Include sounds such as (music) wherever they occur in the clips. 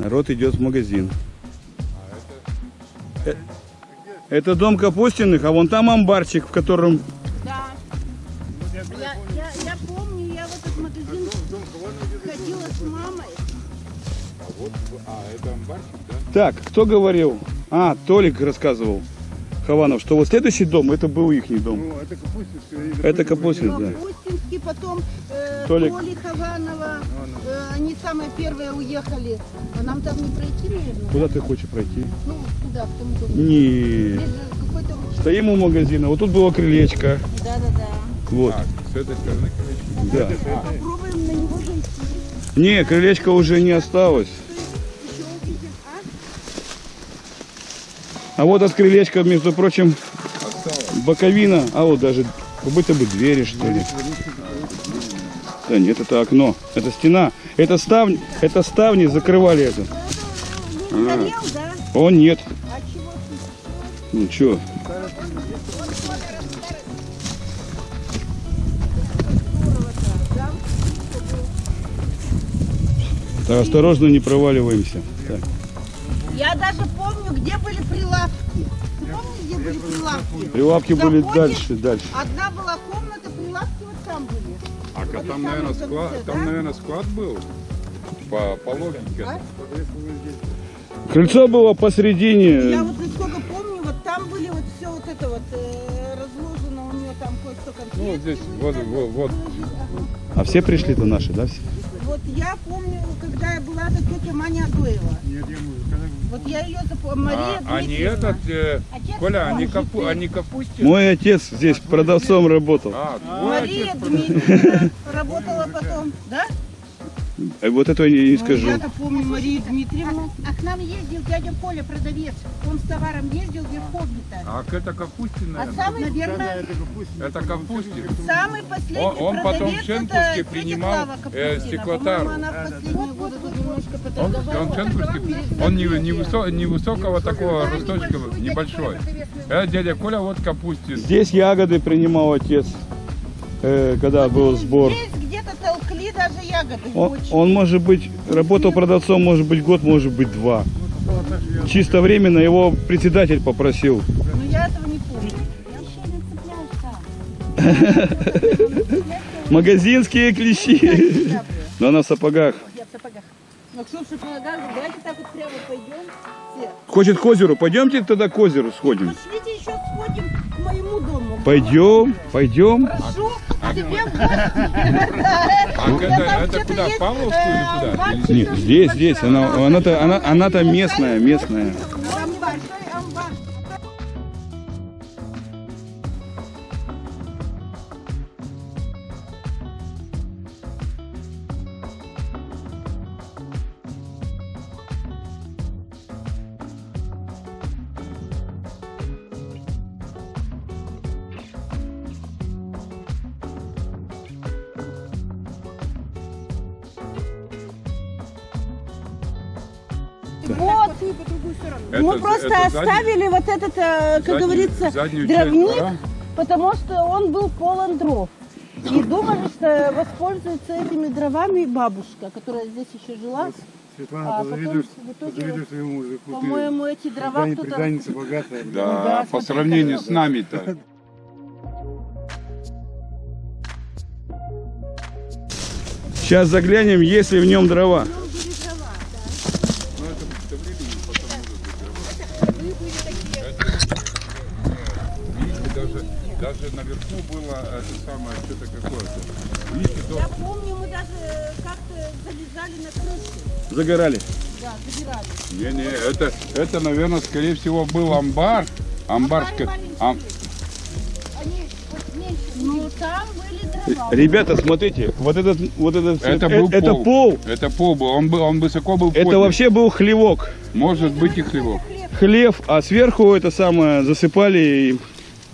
Народ идет в магазин. Э, Это дом Капустиных, а вон там амбарчик, в котором... Да. Я, я, я помню, я в этот магазин ходила с мамой. А, это амбарчик, да? Так, кто говорил? А, Толик рассказывал. Хованов, что вот следующий дом, это был их дом. Ну, это Капустинский. Это Капустин, да. Капустинский, потом э, Толик. Толи Хованова. Э, они самые первые уехали. А нам там не пройти, наверное? Куда ты хочешь пройти? Ну, туда, в том доме. Не. Стоим у магазина, вот тут было крылечко. Да-да-да. Вот, А, с этой стороны, короче. да. Попробуем на него зайти. Не, крылечко уже не осталось. Еще увидим. А? А вот от крылечка, между прочим, боковина, а вот даже как будто бы двери, что ли. Да нет, это окно, это стена, это ставни, это ставни закрывали это. Нет, А чего ты? ну чё, да? так, осторожно, не проваливаемся. Я даже помню, где были прилавки. Ты помнишь, где были прилавки? Прилавки были Заходишь, дальше, дальше. Одна была комната, прилавки вот там были. А Вот там, наверное, самый склад, конце, там, да? наверное, склад был. По, по логике. А? Крыльцо было посередине. Я вот насколько помню, вот там были вот все вот это вот э, разложено у нее там кое-что конфетки. Ну, здесь, да. вот, вот. А все пришли-то наши, да? все? Вот я помню, когда я была, это тетя Маня Адоева. Вот я ее запомнила. Мария А, а не Дмитриевна. этот, э, Отец Коля, а не, мой, капу, а не Капустин? Мой отец здесь продавцом работал. А, Мария отец Дмитриевна работала потом, да? А вот этого я не Ну, скажу. Я-то помню Марию Дмитриевну. А к нам ездил дядя Коля, продавец. Он с товаром ездил в Верховье-то. А это Капустин, А самый, Наверное, Это Капустин. самый последний Он- он потом продавец в Шенкурске это принимал, э, немножко Он, он Шенкурский, он не, не высо- невысокого такого росточка, небольшой. Это дядя Коля, вот Капустин. Здесь ягоды принимал отец, э, когда был сбор. Здесь даже ягоды. Он, он, может быть, работал продавцом, может быть, год, может быть, два. Чисто временно его председатель попросил. Но я этого не помню. я не (laughs) Магазинские клещи. Но она в сапогах. Я в сапогах. Ну, что в шоколадах, давайте так вот прямо пойдем все. Хочет к озеру. Пойдемте тогда к озеру сходим. Пошлите еще сходим к моему дому. Пойдем, пойдем. Прошу в гости. А это, там это куда, Павловскую э, или куда? амбарчик. Или Нет, здесь, здесь. Она, она-то, она, она-то местная, местная. Вот, Это- мы просто это задний- оставили вот этот, э, как заднюю- говорится, дровник, двора? потому что он был полон дров. И думали, что воспользуется этими дровами бабушка, которая здесь еще жила. Светлана, А потом позавидуешь, в итоге, позавидуешь своему мужику. ты По-моему, эти дрова кто-то... преданница богатая. (laughs) Да, да, по сравнению с нами-то. Сейчас заглянем, есть ли в нем дрова. Видите, даже, наверху было это самое, что-то какое-то. Видите, то Я помню, мы даже э, как-то залезали на крышу. Загорали. Да, забирали. Не-не, это, это, наверное, скорее всего, был амбар. Амбар, ска- ам- Они вот меньше. Ну, там были дрова. Ребята, смотрите, вот этот, вот этот, это э, был это пол. пол. Это пол был, он, был, он высоко был Это поднят. вообще был хлевок. Может быть и хлебок. Хлев, а сверху это самое засыпали.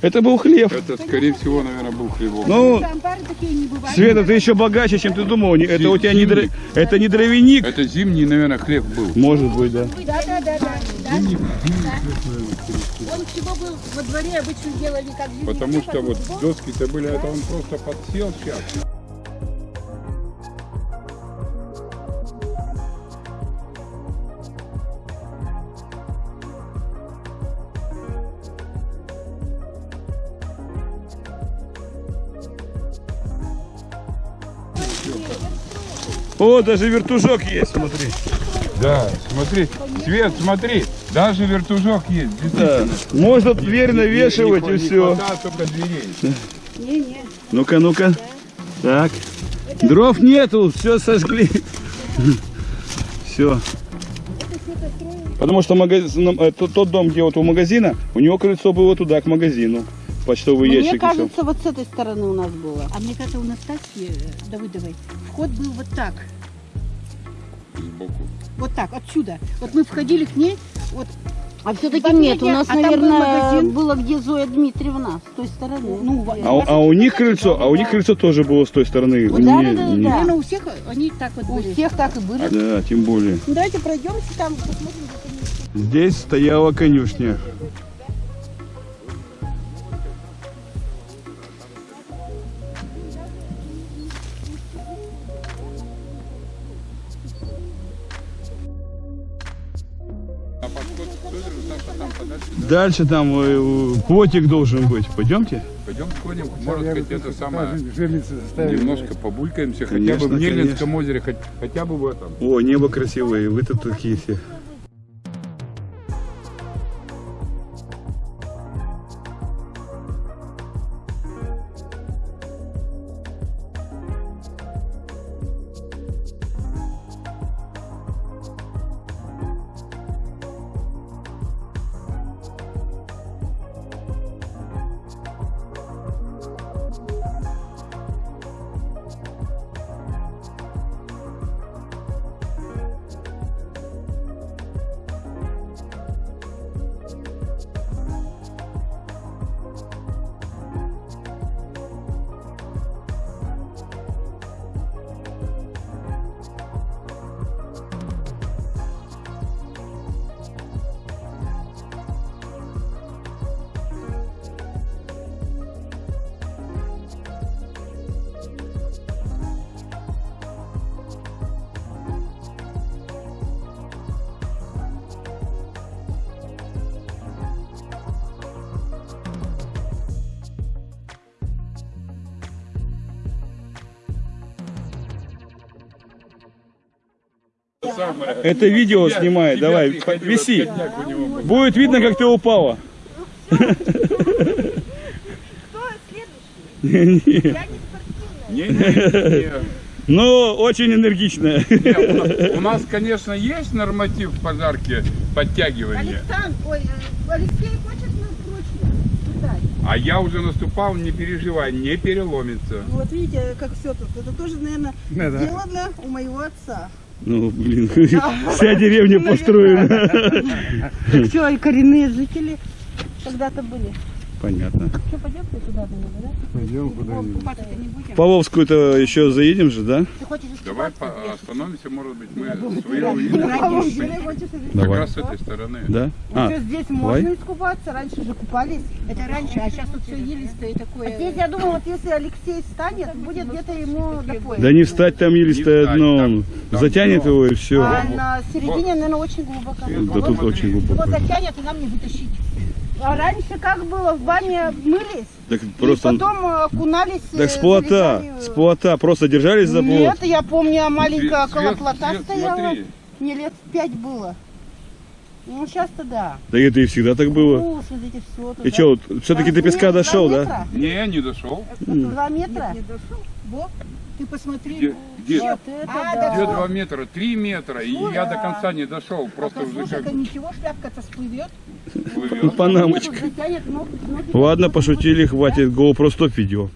Это был хлев. Это, скорее всего, наверное, был хлебок. Ну, Амбары такие не бывают. Света, ты еще богаче, чем ты думал. Это у тебя не, дро- это не дровяник. Это зимний, наверное, хлеб был. Может быть, да. Да, да, да, да. Он всего был во дворе обычно делали как зимний Потому хлеб, что вот доски-то были, это он просто подсел сейчас. О, даже вертужок есть, смотри. Да, смотри, Свет, смотри, даже вертужок есть. Да. Можно дверь навешивать Не- и не все. только дверей. Не-не. Ну-ка, ну-ка. Так. Дров нету, все сожгли. (laughs) Все. Потому что магазин, э, тот, тот дом, где вот у магазина, у него крыльцо было туда, к магазину. Почтовый Мне ящик. всё. кажется, вот с этой стороны у нас было. А мне кажется, у Настасьи э, Давыдовой вход был вот так. Сбоку. Вот так, отсюда. Вот мы входили к ней, вот, А все-таки нет, у нас, а был наверное, магазин. было где Зоя Дмитриевна, с той стороны. ну, во- А, у- а у них крыльцо, а у них крыльцо тоже было с той стороны. Да, Не- да, да, не- да. наверное, у всех они так вот у были. всех так и были. Да, тем более. Ну, давайте пройдемся там, посмотрим. Здесь стояла конюшня. Дальше там э, плотик должен быть. Пойдемте. Пойдем сходим, может Я это самое... Немножко побулькаемся, хотя Конечно, бы в Нельнинском конечно. озере, хоть- хотя бы в этом. О, небо красивое, вы тут такие все. Это видео снимай, Тебя давай, виси. Будет видно, как ты упала. (laughs) Не, не, не. Но очень энергичная. Не, у нас- конечно, есть норматив в пожарке подтягивания, Александр, ой, э, Алексей, а я уже наступал, не переживай, не переломится. Ну, Вот видите, как все тут. Это тоже, наверное, Да, да. сделано у моего отца. Ну, блин, вся деревня построена. Все, и коренные жители когда-то были. Понятно. Что, пойдемте туда, да? Пойдем куда-нибудь. Павловскую-то еще заедем же, да? Ты хочешь Давай по- остановимся, может быть, мы свои увидим. На Как раз с этой стороны. Да? А, Что, здесь давай. можно искупаться? Раньше же купались. Это раньше, а сейчас тут все елистое А такое. здесь, я думаю, вот если Алексей встанет, будет где-то ему пояса. да не встать там он там затянет дно. его и все. А на середине, наверное, очень глубоко. Да тут очень Его глубоко. затянет, и нам не вытащить. А раньше как было? В бане мылись, Так и просто... потом э, окунались... э, Так с плота, залезали, э, с плота, просто держались за плот. Нет, я помню, маленькая Свет, около плота свет, стояла. смотри. Мне лет пять было. Ну, сейчас-то да. Да это и всегда так было. Ну, смотрите, все. И что, вот, все-таки до песка дошел, да? Не, не дошел. Два метра? Не дошел. Во, ты посмотри. Где, где, Вот это А, да. где два метра? Три метра. И я до конца не дошел. Просто А уже как это ничего, шляпка-то всплывет. плывет. Панамочка. Ладно, пошутили, хватит GoPro стоп видео.